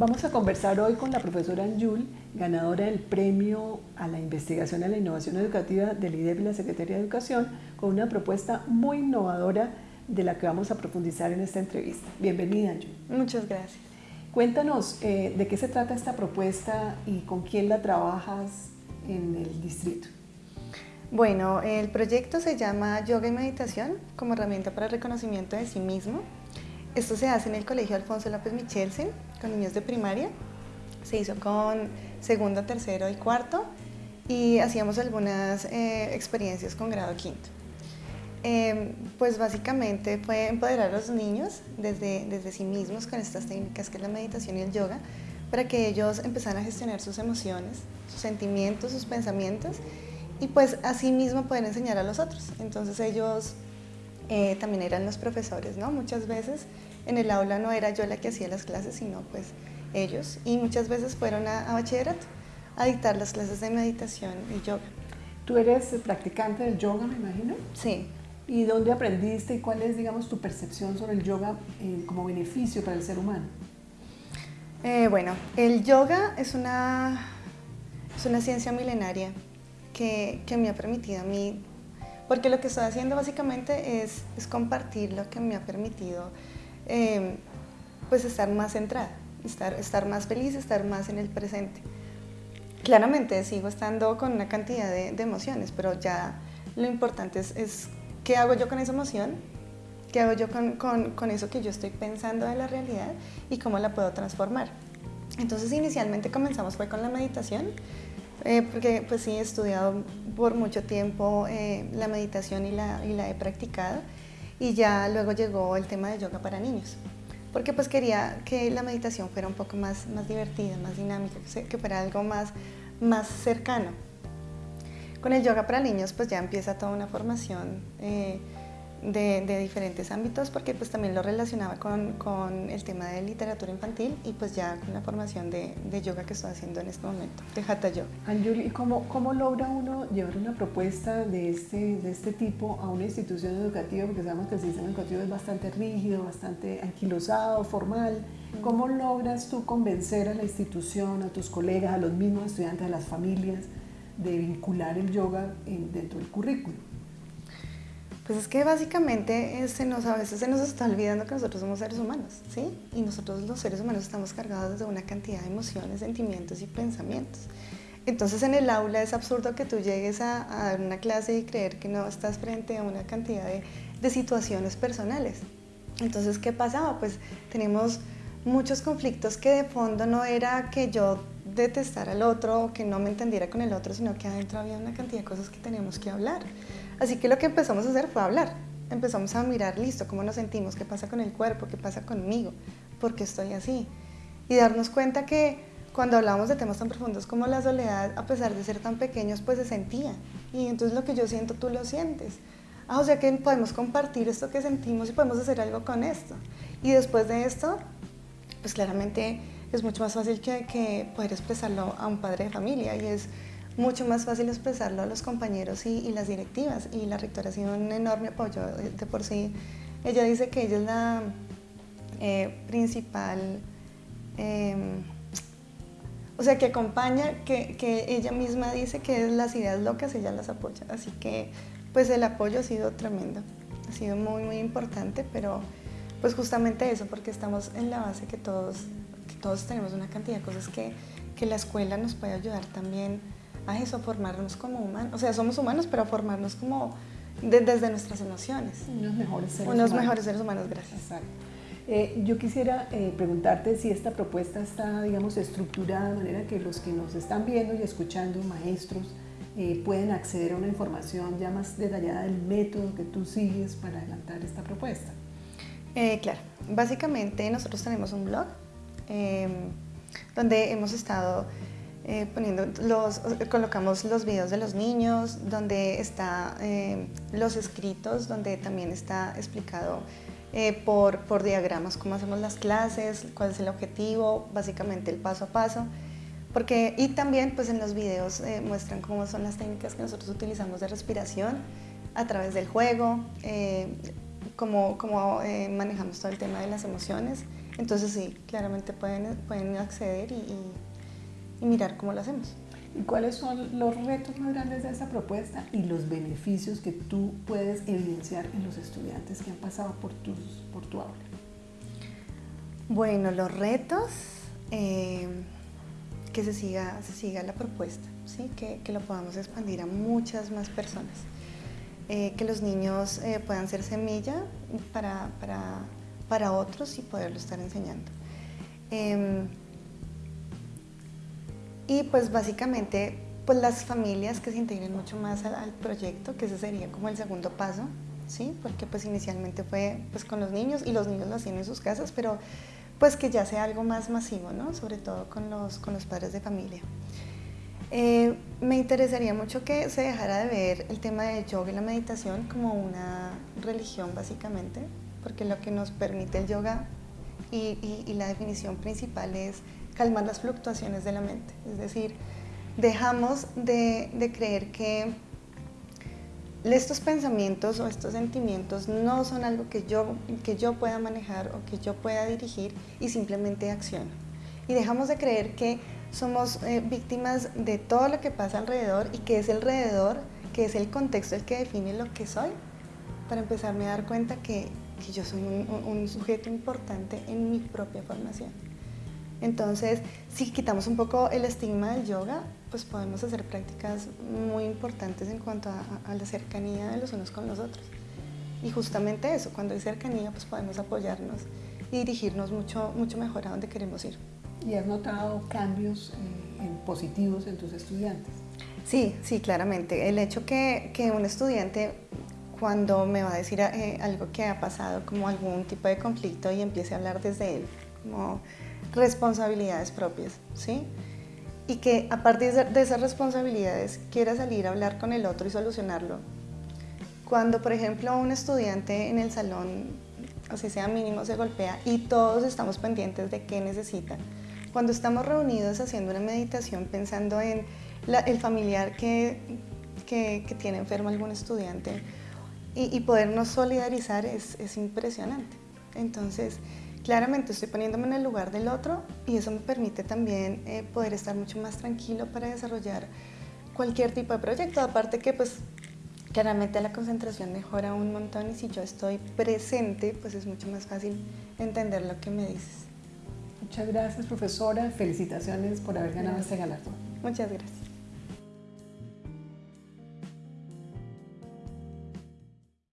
Vamos a conversar hoy con la profesora Anjul, ganadora del premio a la investigación y a la innovación educativa del IDEP y la Secretaría de Educación, con una propuesta muy innovadora de la que vamos a profundizar en esta entrevista. Bienvenida, Anjul. Muchas gracias. Cuéntanos eh, de qué se trata esta propuesta y con quién la trabajas en el distrito. Bueno, el proyecto se llama Yoga y Meditación como herramienta para el reconocimiento de sí mismo. Esto se hace en el Colegio Alfonso López Michelsen con niños de primaria. Se hizo con segundo, tercero y cuarto y hacíamos algunas eh, experiencias con grado quinto. Em, pues básicamente fue empoderar a los niños desde, desde sí mismos con estas técnicas que es la meditación y el yoga para que ellos empezaran a gestionar sus emociones, sus sentimientos, sus pensamientos y pues así mismo pueden enseñar a los otros. Entonces ellos eh, también eran los profesores, ¿no? Muchas veces en el aula no era yo la que hacía las clases, sino pues ellos. Y muchas veces fueron a, bachillerato a dictar las clases de meditación y yoga. ¿Tú eres practicante del yoga, me imagino? Sí. ¿Y dónde aprendiste y cuál es, digamos, tu percepción sobre el yoga eh, como beneficio para el ser humano? Eh, bueno, el yoga es una, es una ciencia milenaria que, que me ha permitido a mí porque lo que estoy haciendo básicamente es, es compartir lo que me ha permitido em, pues estar más centrada, estar, estar más feliz, estar más en el presente. Claramente sigo estando con una cantidad de, emociones, pero ya lo importante es, es, qué hago yo con esa emoción, qué hago yo con, con, con eso que yo estoy pensando de la realidad y cómo la puedo transformar. Entonces inicialmente comenzamos fue con la meditación, eh, porque pues sí he estudiado por mucho tiempo eh, la meditación y la, y la, he practicado y ya luego llegó el tema de yoga para niños porque pues quería que la meditación fuera un poco más, más divertida, más dinámica, que fuera algo más, más cercano. Con el yoga para niños pues ya empieza toda una formación eh, de, diferentes ámbitos porque pues también lo relacionaba con, con, el tema de literatura infantil y pues ya con la formación de, de yoga que estoy haciendo en este momento, de Hatha Yoga. Anjuli, ¿cómo, ¿cómo logra uno llevar una propuesta de este, de este tipo a una institución educativa? Porque sabemos que el sistema educativo es bastante rígido, bastante anquilosado, formal. ¿Cómo logras tú convencer a la institución, a tus colegas, a los mismos estudiantes, a las familias, de vincular el yoga dentro del currículo? Pues es que básicamente se nos, a veces se nos está olvidando que nosotros somos seres humanos, ¿sí? Y nosotros los seres humanos estamos cargados de una cantidad de emociones, sentimientos y pensamientos. Entonces en el aula es absurdo que tú llegues a, dar una clase y creer que no estás frente a una cantidad de situaciones personales. Entonces, ¿qué pasaba? Pues tenemos muchos conflictos que de fondo no era que yo detestara al otro o que no me entendiera con el otro, sino que adentro había una cantidad de cosas que teníamos que hablar. Así que lo que empezamos a hacer fue hablar. Empezamos a mirar, listo, cómo nos sentimos, qué pasa con el cuerpo, qué pasa conmigo, por qué estoy así. Y darnos cuenta que cuando hablamos de temas tan profundos como la soledad, a pesar de ser tan pequeños, pues se sentía. Y entonces lo que yo siento, tú lo sientes. Ah, o sea que podemos compartir esto que sentimos y podemos hacer algo con esto. Y después de esto, pues claramente es mucho más fácil que, que poder expresarlo a un padre de familia y es mucho más fácil expresarlo a los compañeros y, las directivas. Y la rectora ha sido un enorme apoyo de por sí. Ella dice que ella es la eh, principal, em, o sea, que acompaña, que, que, ella misma dice que las ideas locas, ella las apoya. Así que, pues el apoyo ha sido tremendo, ha sido muy, muy importante, pero pues justamente eso, porque estamos en la base que todos, que todos tenemos una cantidad de cosas que, que la escuela nos puede ayudar también a eso, a formarnos como humanos. O sea, somos humanos, pero a formarnos como desde nuestras emociones. Unos mejores seres Unos humanos. mejores seres humanos, gracias. Exacto. Eh, yo quisiera eh, preguntarte si esta propuesta está, digamos, estructurada de manera que los que nos están viendo y escuchando, maestros, eh, pueden acceder a una información ya más detallada del método que tú sigues para adelantar esta propuesta. claro, básicamente nosotros tenemos un blog em, donde hemos estado eh, poniendo los, colocamos los videos de los niños, donde está eh, los escritos, donde también está explicado eh, por, por diagramas cómo hacemos las clases, cuál es el objetivo, básicamente el paso a paso. Porque, y también pues en los videos muestran cómo son las técnicas que nosotros utilizamos de respiración a través del juego, cómo, cómo eh, manejamos todo el tema de las emociones. Entonces sí, claramente pueden, pueden acceder y mirar cómo lo hacemos. ¿Y cuáles son los retos más grandes de esta propuesta y los beneficios que tú puedes evidenciar en los estudiantes que han pasado por, tus, por tu aula? Bueno, los retos, eh, que se siga, se siga la propuesta, ¿sí? que, que lo podamos expandir a muchas más personas. Eh, que los niños eh, puedan ser semilla para, para, para, otros y poderlo estar enseñando. Y pues básicamente pues las familias que se integren mucho más al, proyecto, que ese sería como el segundo paso, ¿sí? Porque pues inicialmente fue pues con los niños y los niños lo hacían en sus casas, pero pues que ya sea algo más masivo, ¿no? Sobre todo con los, con los padres de familia. Eh, me interesaría mucho que se dejara de ver el tema de yoga y la meditación como una religión básicamente, porque lo que nos permite el yoga y, y la definición principal es calmar las fluctuaciones de la mente. Es decir, dejamos de, creer que estos pensamientos o estos sentimientos no son algo que yo, que yo pueda manejar o que yo pueda dirigir y simplemente acciono. Y dejamos de creer que somos eh, víctimas de todo lo que pasa alrededor y que es alrededor, que es el contexto el que define lo que soy, para empezarme a dar cuenta que, yo soy un sujeto importante en mi propia formación. Entonces, si quitamos un poco el estigma del yoga, pues podemos hacer prácticas muy importantes en cuanto a, la cercanía de los unos con los otros. Y justamente eso, cuando hay cercanía, pues podemos apoyarnos y dirigirnos mucho, mucho mejor a donde queremos ir. ¿Y has notado cambios eh, positivos en tus estudiantes? Sí, sí, claramente. El hecho que, que un estudiante cuando me va a decir eh, algo que ha pasado, como algún tipo de conflicto y empiece a hablar desde él, como responsabilidades propias, ¿sí? Y que a partir de esas responsabilidades quiera salir a hablar con el otro y solucionarlo. Cuando, por ejemplo, un estudiante en el salón, sea, sea mínimo, se golpea y todos estamos pendientes de qué necesita. Cuando estamos reunidos haciendo una meditación pensando en el familiar que, que, tiene enfermo algún estudiante y, y podernos solidarizar es, es impresionante. Entonces, claramente estoy poniéndome en el lugar del otro y eso me permite también eh, poder estar mucho más tranquilo para desarrollar cualquier tipo de proyecto. Aparte que pues claramente la concentración mejora un montón y si yo estoy presente pues es mucho más fácil entender lo que me dices. Muchas gracias profesora, felicitaciones por haber ganado este galardón. Muchas gracias.